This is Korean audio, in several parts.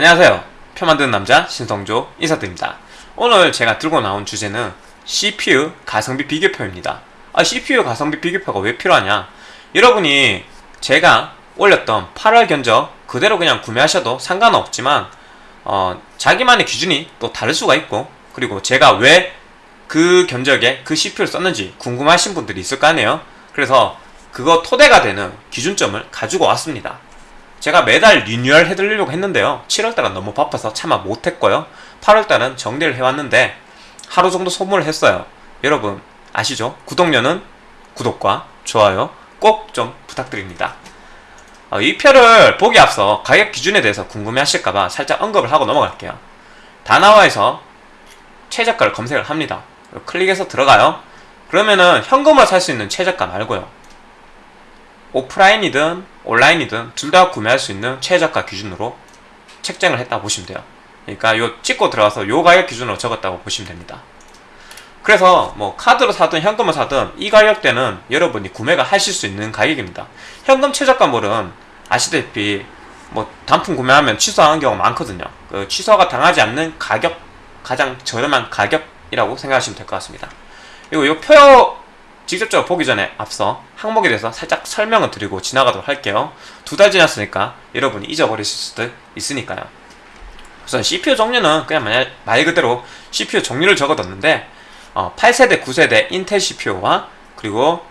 안녕하세요. 표 만드는 남자 신성조 인사드립니다. 오늘 제가 들고 나온 주제는 CPU 가성비 비교표입니다. 아 CPU 가성비 비교표가 왜 필요하냐? 여러분이 제가 올렸던 8월 견적 그대로 그냥 구매하셔도 상관은 없지만 어, 자기만의 기준이 또 다를 수가 있고 그리고 제가 왜 그 견적에 그 CPU를 썼는지 궁금하신 분들이 있을 거 아니에요? 그래서 그거 토대가 되는 기준점을 가지고 왔습니다 제가 매달 리뉴얼 해드리려고 했는데요. 7월달은 너무 바빠서 차마 못했고요. 8월달은 정리를 해왔는데 하루 정도 소모를 했어요. 여러분 아시죠? 구독료는 구독과 좋아요 꼭 좀 부탁드립니다. 어, 이 표를 보기 앞서 가격 기준에 대해서 궁금해하실까봐 살짝 언급을 하고 넘어갈게요. 다나와에서 최저가를 검색을 합니다. 클릭해서 들어가요. 그러면은 현금으로 살 수 있는 최저가 말고요 오프라인이든 온라인이든 둘 다 구매할 수 있는 최저가 기준으로 책정을 했다 보시면 돼요. 그러니까 요 찍고 들어가서 요 가격 기준으로 적었다고 보시면 됩니다. 그래서 뭐 카드로 사든 현금으로 사든 이 가격대는 여러분이 구매가 하실 수 있는 가격입니다. 현금 최저가물은 아시다시피 뭐 단품 구매하면 취소하는 경우가 많거든요. 그 취소가 당하지 않는 가격 가장 저렴한 가격이라고 생각하시면 될 것 같습니다. 그리고 요 표 직접적으로 보기 전에 앞서 항목에 대해서 살짝 설명을 드리고 지나가도록 할게요. 두 달 지났으니까 여러분이 잊어버리실 수도 있으니까요. 우선 CPU 종류는 그냥 말, 말 그대로 CPU 종류를 적어뒀는데 어, 8세대, 9세대 인텔 CPU와 그리고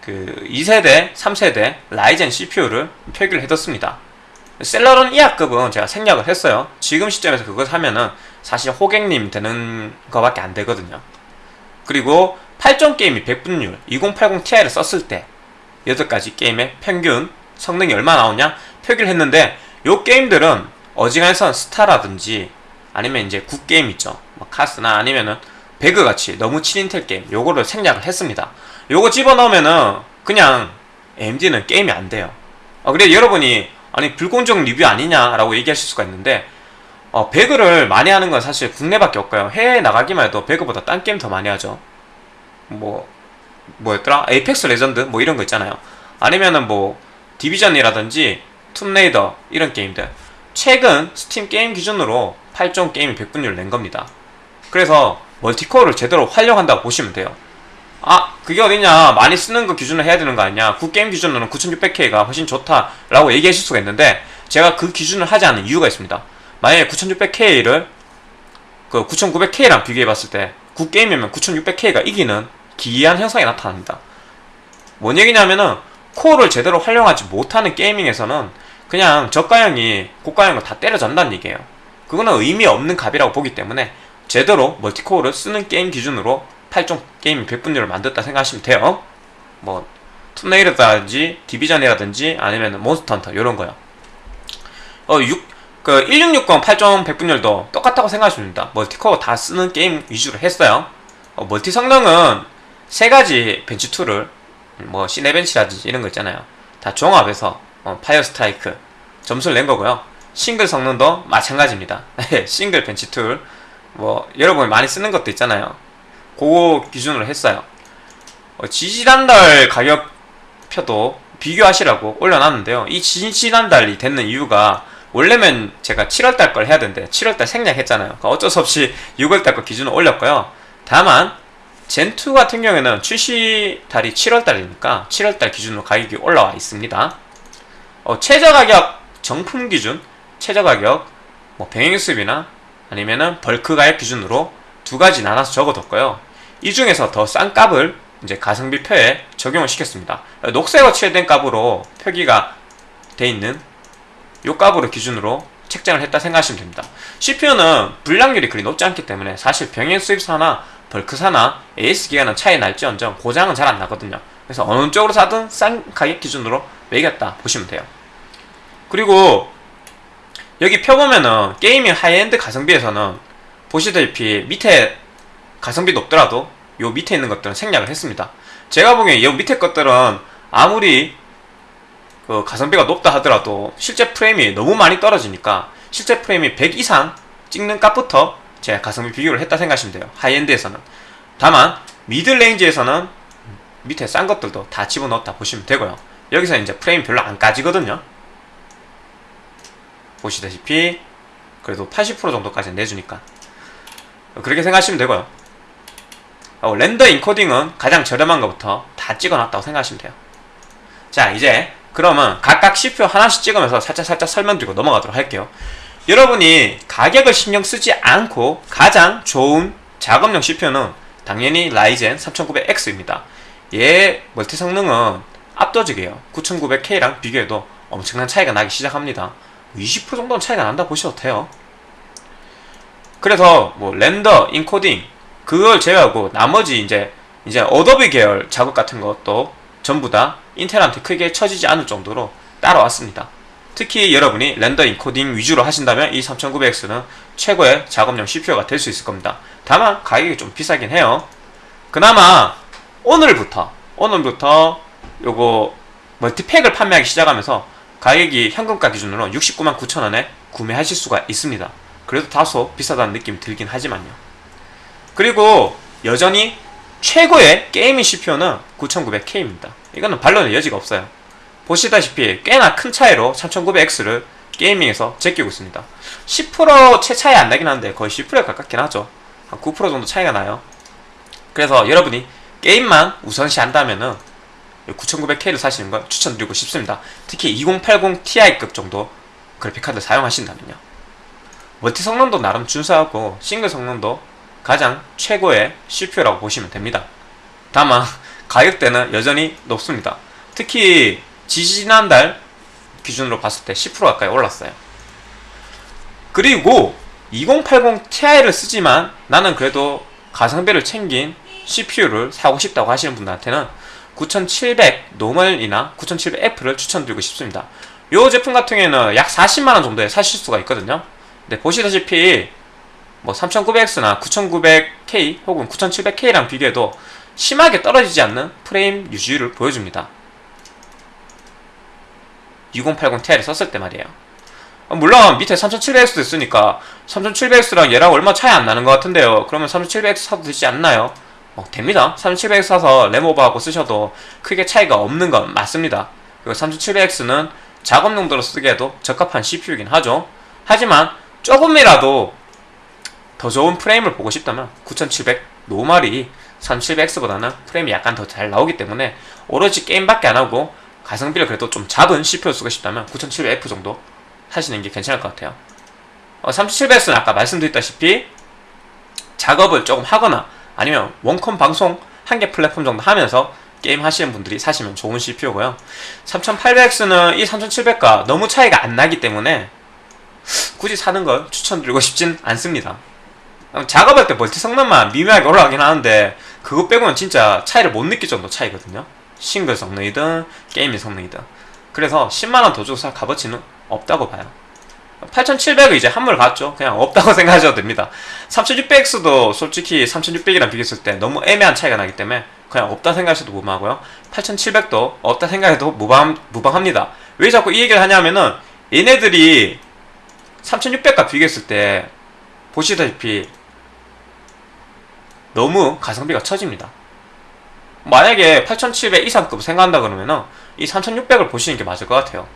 그 2세대, 3세대 라이젠 CPU를 표기를 해뒀습니다. 셀러론 이하급은 제가 생략을 했어요. 지금 시점에서 그걸 사면은 사실 호객님 되는 거밖에 안 되거든요 그리고 8종 게임의 100분율 2080 Ti를 썼을 때 8가지 게임의 평균 성능이 얼마 나오냐 표기를 했는데 요 게임들은 어지간해선 스타라든지 아니면 이제 국게임 있죠. 뭐 카스나 아니면은 배그같이 너무 친인텔 게임 요거를 생략을 했습니다. 요거 집어넣으면은 그냥 AMD는 게임이 안 돼요. 어, 그래 여러분이 아니 불공정 리뷰 아니냐 라고 얘기하실 수가 있는데 어, 배그를 많이 하는 건 사실 국내밖에 없고요. 해외에 나가기만 해도 배그보다 딴 게임 더 많이 하죠. 뭐 뭐였더라? 에이펙스 레전드? 뭐 이런 거 있잖아요. 아니면은 뭐 디비전이라든지 툼레이더 이런 게임들. 최근 스팀 게임 기준으로 8종 게임의 100분율 낸 겁니다. 그래서 멀티코어를 제대로 활용한다고 보시면 돼요. 아 그게 어디냐? 많이 쓰는 거 기준으로 해야 되는 거 아니냐? 국게임 기준으로는 9600K가 훨씬 좋다라고 얘기하실 수가 있는데 제가 그 기준을 하지 않는 이유가 있습니다 만약에 9600K를 그 9900K랑 비교해 봤을 때 구게임이면 9600K가 이기는 기이한 현상이 나타납니다. 뭔 얘기냐면은 코어를 제대로 활용하지 못하는 gaming에서는 그냥 저가형이 고가형을 다 때려잡는다는 얘기예요. 그거는 의미 없는 값이라고 보기 때문에 제대로 multi-core를 쓰는 게임 기준으로 8종 게임 100분율을 만들었다 생각하시면 돼요. 뭐 Tomb Raider라든지 Division이라든지 아니면 Monster Hunter 이런 거요. 어, 6, 그 1660 8종 100분율도 똑같다고 생각하시면 됩니다. multi-core 다 쓰는 게임 위주로 했어요. 어, 멀티 성능은 세 가지 bench tool을 뭐 Cinebench라든지 이런 거 있잖아요. 다 종합해서 어, Fire Strike 점수를 낸 거고요. 싱글 성능도 마찬가지입니다. 싱글 bench tool 뭐 여러분이 많이 쓰는 것도 있잖아요. 그거 기준으로 했어요. 어, 지지난달 가격표도 비교하시라고 올려놨는데요. 이 지지난달이 됐는 이유가 원래면 제가 7월달 걸 해야 되는데 7월달 생략했잖아요. 그러니까 어쩔 수 없이 6월달 거 기준으로 올렸고요. 다만 젠2 같은 경우에는 출시 달이 7월달이니까 7월달 기준으로 가격이 올라와 있습니다. 어, 최저 가격 정품 기준 최저 가격 뭐 병행 수입이나 아니면은 벌크 가격 기준으로 두 가지 나눠서 적어뒀고요. 이 중에서 더 싼 값을 이제 가성비 표에 적용을 시켰습니다. 녹색으로 칠된 값으로 표기가 돼 있는 요 값으로 기준으로 책정을 했다 생각하시면 됩니다. CPU는 불량률이 그리 높지 않기 때문에 사실 병행 수입사나 벌크사나 AS 기가는 차이 날지언정 고장은 잘 안 나거든요. 그래서 어느 쪽으로 사든 싼 가격 기준으로 매겼다 보시면 돼요. 그리고 여기 펴보면은 gaming high-end 가성비에서는 보시다시피 밑에 가성비 높더라도 요 밑에 있는 것들은 생략을 했습니다. 제가 보기엔 요 밑에 것들은 아무리 그 가성비가 높다 하더라도 실제 프레임이 너무 많이 떨어지니까 실제 프레임이 100 이상 찍는 값부터 제가 가성비 비교를 했다 생각하시면 돼요. high-end에서는. 다만 middle range에서는 밑에 싼 것들도 다 집어넣었다 보시면 되고요. 여기서 이제 프레임 별로 안 까지거든요. 보시다시피 그래도 80% 정도까지 내주니까. 그렇게 생각하시면 되고요. 어, 렌더 인코딩은 가장 저렴한 것부터 다 찍어놨다고 생각하시면 돼요. 자 이제 그러면 각각 CPU 하나씩 찍으면서 살짝 살짝 설명드리고 넘어가도록 할게요. 여러분이 가격을 신경 쓰지 않고 가장 좋은 작업용 CPU는 당연히 라이젠 3900X입니다. 얘 멀티 성능은 압도적이에요. 9900K랑 비교해도 엄청난 차이가 나기 시작합니다. 20% 정도는 차이가 난다 보셔도 돼요. 그래서 뭐 render, encoding 그걸 제외하고 나머지 이제 이제 어도비 계열 작업 같은 것도 전부 다 인텔한테 크게 처지지 않을 정도로 따라왔습니다. 특히 여러분이 render encoding 위주로 하신다면 이 3900X는 최고의 작업용 CPU가 될 수 있을 겁니다. 다만 가격이 좀 비싸긴 해요. 그나마 오늘부터 오늘부터 요거 멀티팩을 판매하기 시작하면서 가격이 현금가 기준으로 69만 9천원에 구매하실 수가 있습니다. 그래도 다소 비싸다는 느낌이 들긴 하지만요. 그리고 여전히 최고의 게이밍 CPU는 9900K입니다. 이거는 반론의 여지가 없어요. 보시다시피 꽤나 큰 차이로 3900X를 게이밍에서 제끼고 있습니다. 10%채 차이 안 나긴 한데 거의 10%에 가깝긴 하죠. 한 9% 정도 차이가 나요. 그래서 여러분이 게임만 우선시 한다면은 9900K를 사시는 걸 추천드리고 싶습니다. 특히 2080 Ti급 정도 그래픽카드 사용하신다면요. 멀티 성능도 나름 준수하고 싱글 성능도 가장 최고의 CPU라고 보시면 됩니다. 다만 가격대는 여전히 높습니다. 특히 지지난달 기준으로 봤을 때 10% 가까이 올랐어요. 그리고 2080 Ti를 쓰지만 나는 그래도 가성비를 챙긴 CPU를 사고 싶다고 하시는 분들한테는 9700 normal이나 9700F를 추천드리고 싶습니다. 이 제품 같은 경우에는 약 40만원 정도에 사실 수가 있거든요. 근데 보시다시피 뭐 3900X나 9900K 혹은 9700K랑 비교해도 심하게 떨어지지 않는 프레임 유지를 보여줍니다. 6080 Ti를 썼을 때 말이에요. 물론 밑에 3700X도 있으니까 3700X랑 얘랑 얼마 차이 안 나는 것 같은데요. 그러면 3700X 사도 되지 않나요? 어, 됩니다. 3700X 사서 램오버하고 쓰셔도 크게 차이가 없는 건 맞습니다. 그리고 3700X는 작업 용도로 쓰기에도 적합한 CPU이긴 하죠. 하지만 조금이라도 더 좋은 프레임을 보고 싶다면 9700 normal이 3700X보다는 프레임이 약간 더 잘 나오기 때문에 오로지 게임밖에 안 하고 가성비를 그래도 좀 잡은 CPU 쓰고 싶다면 9700F 정도 사시는 게 괜찮을 것 같아요. 어, 3700X는 아까 말씀드렸다시피 작업을 조금 하거나 아니면 원컴 방송 한 개 플랫폼 정도 하면서 게임 하시는 분들이 사시면 좋은 CPU고요. 3800X는 이 3700과 너무 차이가 안 나기 때문에 굳이 사는 걸 추천드리고 싶진 않습니다. 작업할 때 멀티 성능만 미묘하게 올라가긴 하는데 그거 빼고는 진짜 차이를 못 느낄 정도 차이거든요. 싱글 성능이든 게이밍 성능이든. 그래서 10만원 더 주고 살 값어치는 없다고 봐요. 8700을 이제 한물 갔죠. 그냥 없다고 생각하셔도 됩니다. 3600X도 솔직히 3600이랑 비교했을 때 너무 애매한 차이가 나기 때문에 그냥 없다 생각하셔도 무방하고요. 8700도 없다 생각해도 무방, 무방합니다. 왜 자꾸 이 얘기를 하냐면은 얘네들이 3600과 비교했을 때 보시다시피 너무 가성비가 처집니다 만약에 8700 이상급 생각한다 그러면 은 이 3600을 보시는 게 맞을 것 같아요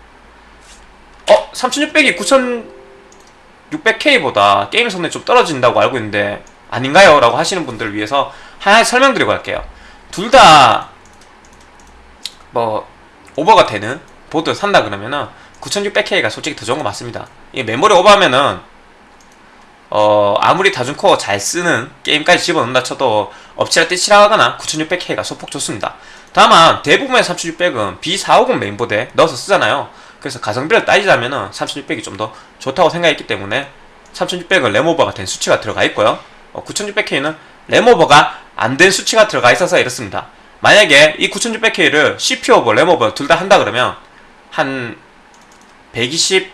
어? 3600이 9600K보다 게임 성능이 좀 떨어진다고 알고 있는데 아닌가요? 라고 하시는 분들을 위해서 하나 설명드리고 갈게요 둘 다 뭐 오버가 되는 보드 산다 그러면은 9600K가 솔직히 더 좋은 거 맞습니다 이 메모리 오버하면은 어 아무리 다중코어 잘 쓰는 게임까지 집어넣는다 쳐도 엎치락뒤치락하거나 9600K가 소폭 좋습니다. 다만 대부분의 3600은 B450 메인보드에 넣어서 쓰잖아요. 그래서 가성비를 따지자면 3600이 좀 더 좋다고 생각했기 때문에 3600은 램오버가 된 수치가 들어가 있고요. 어, 9600K는 램오버가 안 된 수치가 들어가 있어서 이렇습니다. 만약에 이 9600K를 CPU 오버, 램 오버 둘 다 한다 그러면 한 125%?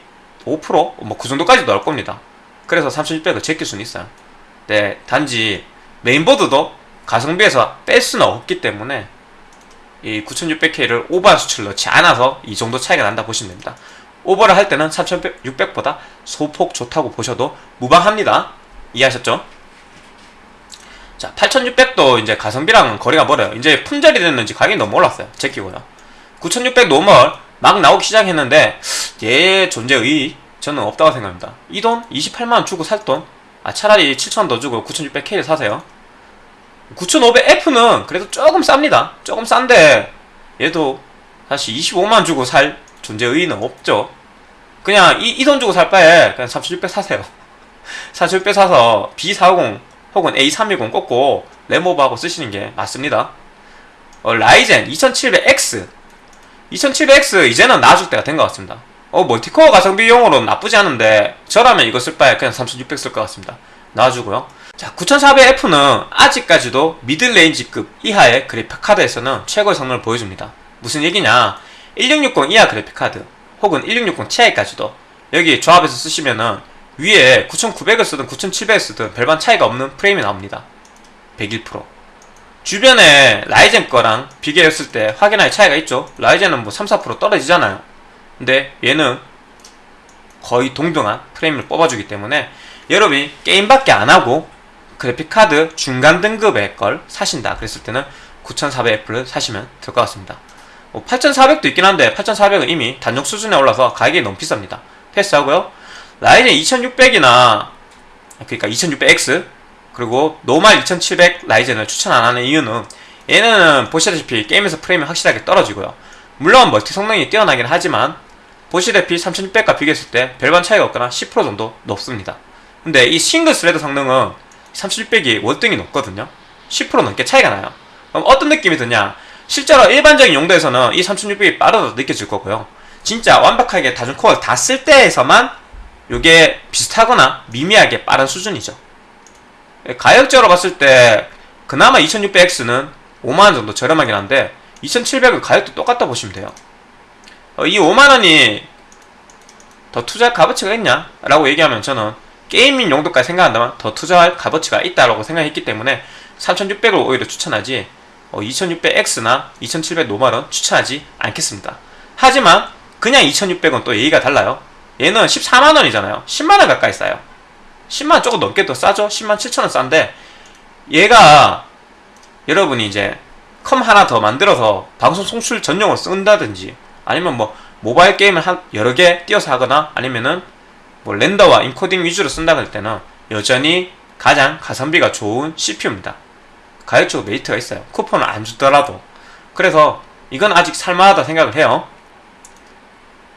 뭐 그 정도까지 넣을 겁니다 그래서 3600을 제낄 수는 있어요. 네, 단지 메인보드도 가성비에서 뺄 수는 없기 때문에 이 9600K를 오버한 수치를 넣지 않아서 이 정도 차이가 난다 보시면 됩니다. 오버를 할 때는 3600보다 소폭 좋다고 보셔도 무방합니다. 이해하셨죠? 자 8600도 이제 가성비랑 거리가 멀어요. 이제 품절이 됐는지 가격이 너무 올랐어요. 제끼고요. 9600 normal 막 나오기 시작했는데 얘 존재 의의 저는 없다고 생각합니다. 이 돈 28만원 주고 살 돈? 아 차라리 7천원 더 주고 9600K를 사세요. 9500F는 그래도 조금 쌉니다. 조금 싼데 얘도 사실 25만 주고 살 존재 의의는 없죠. 그냥 이돈 주고 살 바에 그냥 3600 사세요. 3600 사서 B450 혹은 A310 꽂고 램오버하고 쓰시는 게 맞습니다. 어, Ryzen 2700X 2700X 이제는 놔줄 때가 된 것 같습니다. 어, multi-core 가성비용으로는 나쁘지 않은데 저라면 이거 쓸 바에 그냥 3600 쓸 것 같습니다. 놔주고요. 자, 9400F는 아직까지도 middle range급 이하의 그래픽카드에서는 최고의 성능을 보여줍니다. 무슨 얘기냐? 1660 이하 그래픽카드 혹은 1660 Ti까지도 여기 조합해서 쓰시면은 위에 9900을 쓰든 9700을 쓰든 별반 차이가 없는 프레임이 나옵니다. 101% 주변에 라이젠 거랑 비교했을 때 확연하게 차이가 있죠. 라이젠은 뭐 3, 4% 떨어지잖아요. 근데 얘는 거의 동등한 프레임을 뽑아주기 때문에 여러분이 게임밖에 안 하고 그래픽카드 중간 등급의 걸 사신다 그랬을 때는 9400F를 사시면 될 것 같습니다. 뭐 8400도 있긴 한데 8400은 이미 단종 수준에 올라서 가격이 너무 비쌉니다. 패스하고요. 라이젠 2600이나 그러니까 2600X 그리고 normal 2700 Ryzen을 추천 안 하는 이유는 얘는 보시다시피 게임에서 프레임이 확실하게 떨어지고요. 물론 멀티 성능이 뛰어나긴 하지만 보시다시피 3600과 비교했을 때 별반 차이가 없거나 10% 정도 높습니다. 근데 이 싱글 thread 성능은 3600이 월등히 높거든요. 10% 넘게 차이가 나요. 그럼 어떤 느낌이 드냐? 실제로 일반적인 용도에서는 이 3600이 빠르다 느껴질 거고요. 진짜 완벽하게 다중 코어를 다 쓸 때에서만 이게 비슷하거나 미미하게 빠른 수준이죠. 가격적으로 봤을 때 그나마 2600X는 5만원 정도 저렴하긴 한데 2700은 가격도 똑같다 보시면 돼요. 어, 이 5만원이 더 투자할 값어치가 있냐? 라고 얘기하면 저는 gaming 용도까지 생각한다면 더 투자할 값어치가 있다라고 생각했기 때문에 3600을 오히려 추천하지 어, 2600X나 2700 normal은 추천하지 않겠습니다. 하지만 그냥 2600은 또 얘기가 달라요. 얘는 14만원이잖아요. 10만원 가까이 싸요. 10만원 조금 넘게 더 싸죠? 10만 7천원 싼데 얘가 여러분이 이제 컴 하나 더 만들어서 방송 송출 전용으로 쓴다든지 아니면 뭐 모바일 게임을 한 여러 개 띄어서 하거나 아니면은 뭐 렌더와 인코딩 위주로 쓴다 할 때는 여전히 가장 가성비가 좋은 CPU입니다. 가격적으로 메리트가 있어요. 쿠폰을 안 주더라도. 그래서 이건 아직 살만하다 생각을 해요.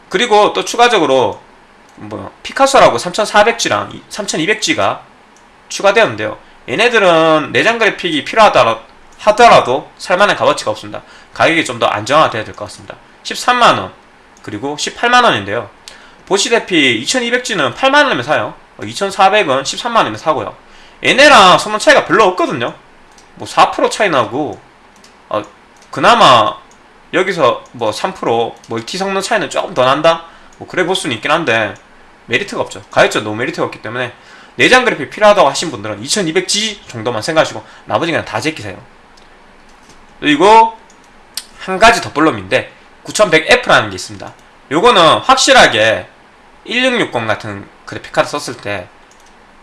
그리고 또 추가적으로 뭐 피카소라고 3400G랑 3200G가 추가되었는데요. 얘네들은 내장 그래픽이 필요하더라도 하더라도 살만한 값어치가 없습니다. 가격이 좀 더 안정화돼야 될 것 같습니다. 13만원 그리고 18만원인데요. 보시다시피 2200G는 8만원이면 사요. 2400은 13만원이면 사고요. 얘네랑 성능 차이가 별로 없거든요. 뭐 4% 차이 나고 어, 그나마 여기서 뭐 3% 멀티 성능 차이는 조금 더 난다? 뭐 그래 볼 수는 있긴 한데 메리트가 없죠. 가격적 너무 메리트가 없기 때문에 내장 그래픽 필요하다고 하신 분들은 2200G 정도만 생각하시고 나머지는 다 제끼세요. 그리고 한 가지 덧붙임인데 9100F라는 게 있습니다. 요거는 확실하게 1660 같은 그래픽 카드 썼을 때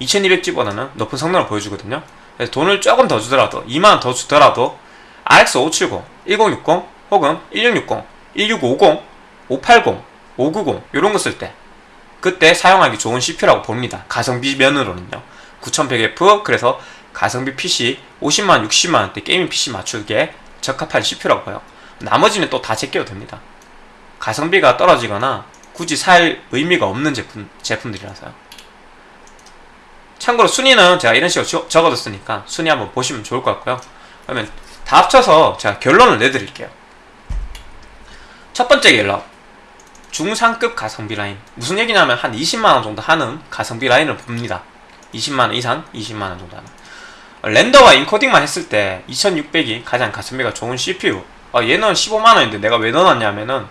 2200G보다는 높은 성능을 보여주거든요. 그래서 돈을 조금 더 주더라도 2만원 더 주더라도 RX 570, 1060 혹은 1660, 1650, 580, 590 이런 거 쓸 때 그때 사용하기 좋은 CPU라고 봅니다. 가성비 면으로는요. 9100F 그래서 가성비 PC 50만 60만원대 게이밍 PC 맞추기에 적합한 CPU라고 봐요. 나머지는 또 다 제껴도 됩니다. 가성비가 떨어지거나 굳이 살 의미가 없는 제품, 제품들이라서요. 참고로 순위는 제가 이런 식으로 적어뒀으니까 순위 한번 보시면 좋을 것 같고요. 그러면 다 합쳐서 제가 결론을 내드릴게요. 첫 번째 결론. 중상급 가성비 라인. 무슨 얘기냐면 한 20만원 정도 하는 가성비 라인을 봅니다. 20만원 이상, 20만원 정도 하는. 렌더와 인코딩만 했을 때 2600이 가장 가성비가 좋은 CPU. 아, 얘는 15만원인데 내가 왜 넣어놨냐면은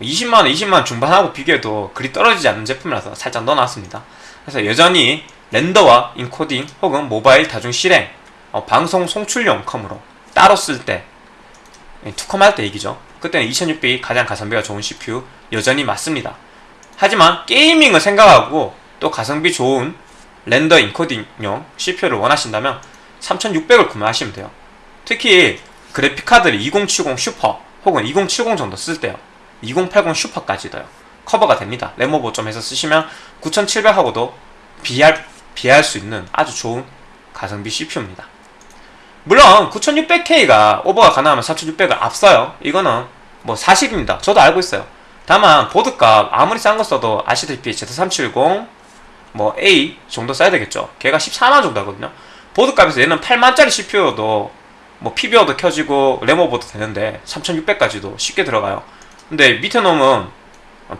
20만원, 20만원 중반하고 비교해도 그리 떨어지지 않는 제품이라서 살짝 넣어놨습니다. 그래서 여전히 render와 인코딩 혹은 모바일 다중 실행 어, 방송 송출용 컴으로 따로 쓸 때 투컴 할 때 얘기죠. 그때는 2600이 가장 가성비가 좋은 CPU 여전히 맞습니다. 하지만 게이밍을 생각하고 또 가성비 좋은 render 인코딩용 CPU를 원하신다면 3600을 구매하시면 돼요. 특히 그래픽카드를 2070 슈퍼 혹은 2070 정도 쓸 때요. 2080 슈퍼까지도요. 커버가 됩니다. 램 오버 좀 해서 쓰시면 9700하고도 비할, 비할 수 있는 아주 좋은 가성비 CPU입니다. 물론 9600K가 오버가 가능하면 4600을 앞서요. 이거는 뭐 사실입니다. 저도 알고 있어요. 다만 보드값 아무리 싼 거 써도 아시다시피 Z370 뭐 A 정도 써야 되겠죠. 걔가 14만 정도 하거든요. 보드값에서 얘는 8만짜리 CPU여도 뭐 PBO도 켜지고 레모버도 되는데 3600까지도 쉽게 들어가요. 근데 밑에 놈은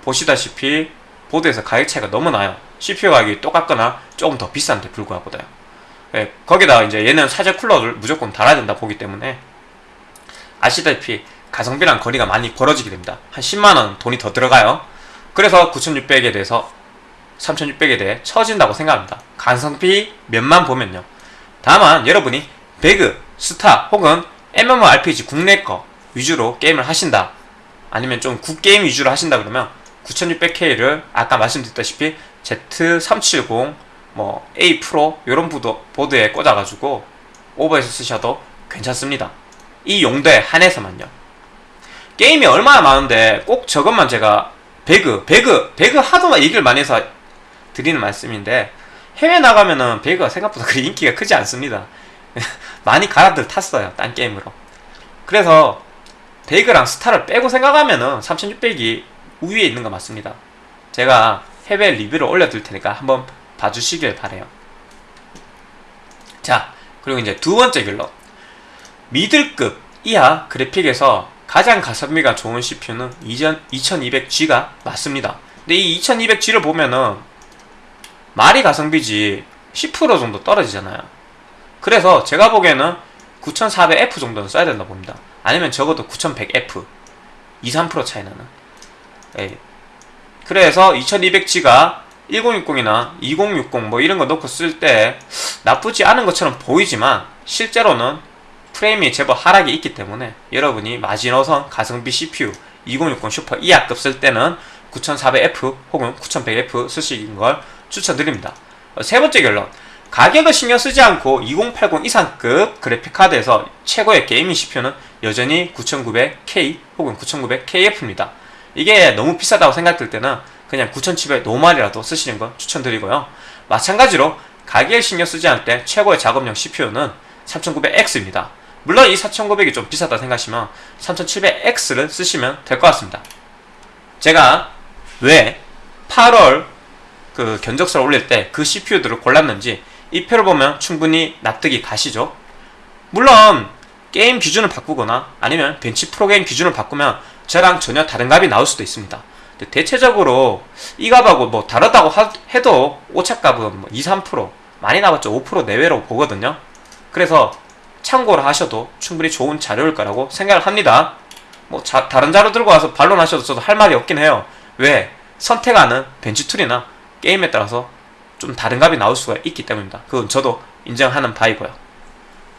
보시다시피 보드에서 가격 차이가 너무 나요. CPU 가격이 똑같거나 조금 더 비싼데 불구하고도요. 예, 거기다 이제 얘는 사제 쿨러를 무조건 달아야 된다 보기 때문에 아시다시피 가성비랑 거리가 많이 벌어지게 됩니다. 한 10만원 돈이 더 들어가요. 그래서 9600에 대해서 3600에 대해 처진다고 생각합니다. 가성비 면만 보면요. 다만 여러분이 배그, 스타 혹은 MMORPG 국내 거 위주로 게임을 하신다. 아니면 좀 굿게임 위주로 하신다 그러면 9600K를 아까 말씀드렸다시피 Z370 뭐 A 프로 이런 보드, 보드에 꽂아가지고 오버해서 쓰셔도 괜찮습니다. 이 용도에 한해서만요. 게임이 얼마나 많은데 꼭 저것만 제가 배그, 배그, 배그 하도 얘기를 많이 해서 드리는 말씀인데 해외 나가면은 배그가 생각보다 그리 인기가 크지 않습니다. 많이 가라들 탔어요. 딴 게임으로. 그래서 배그랑 스타를 빼고 생각하면은 3600이 우위에 있는 거 맞습니다. 제가 해외 리뷰를 올려둘 테니까 한번 봐주시길 바래요. 자, 그리고 이제 두 번째 결론. 미들급 이하 그래픽에서 가장 가성비가 좋은 CPU는 2200G가 맞습니다. 근데 이 2200G를 보면은 말이 가성비지 10% 정도 떨어지잖아요. 그래서 제가 보기에는 9400F 정도는 써야 된다 봅니다. 아니면 적어도 9100F 2, 3% 차이 나는. 예. 그래서 2200G가 1060이나 2060 뭐 이런 거 넣고 쓸 때 나쁘지 않은 것처럼 보이지만 실제로는 프레임이 제법 하락이 있기 때문에 여러분이 마지노선 가성비 CPU 2060 슈퍼 이하급 쓸 때는 9400F 혹은 9100F 쓰시는 걸 추천드립니다. 세 번째 결론. 가격을 신경 쓰지 않고 2080 이상급 그래픽카드에서 최고의 게이밍 CPU는 여전히 9900K 혹은 9900KF입니다. 이게 너무 비싸다고 생각될 때는 그냥 9700 노말이라도 쓰시는 걸 추천드리고요. 마찬가지로 가격을 신경 쓰지 않을 때 최고의 작업용 CPU는 3900X입니다. 물론 이 4900이 좀 비싸다 생각하시면 3700X를 쓰시면 될 것 같습니다. 제가 왜 8월 그 견적서를 올릴 때 그 CPU들을 골랐는지 이 표를 보면 충분히 납득이 가시죠. 물론 게임 기준을 바꾸거나 아니면 벤치 프로게임 기준을 바꾸면 저랑 전혀 다른 값이 나올 수도 있습니다. 대체적으로 이 값하고 뭐 다르다고 하, 해도 오차값은 뭐 2, 3% 많이 나왔죠. 5% 내외로 보거든요. 그래서 참고를 하셔도 충분히 좋은 자료일 거라고 생각을 합니다. 뭐 자, 다른 자료 들고 와서 반론하셔도 저도 할 말이 없긴 해요. 왜? 선택하는 bench tool이나 게임에 따라서 좀 다른 값이 나올 수가 있기 때문입니다. 그건 저도 인정하는 바이고요.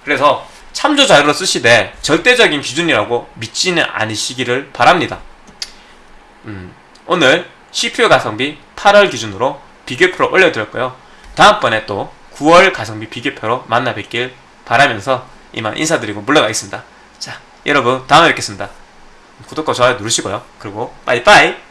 그래서 참조 자료로 쓰시되 절대적인 기준이라고 믿지는 않으시기를 바랍니다. 음, 오늘 CPU 가성비 8월 기준으로 비교표를 올려드렸고요. 다음번에 또 9월 가성비 비교표로 만나 뵙길 바라면서 이만 인사드리고 물러가겠습니다. 자, 여러분 다음에 뵙겠습니다. 구독과 좋아요 누르시고요. 그리고 빠이빠이!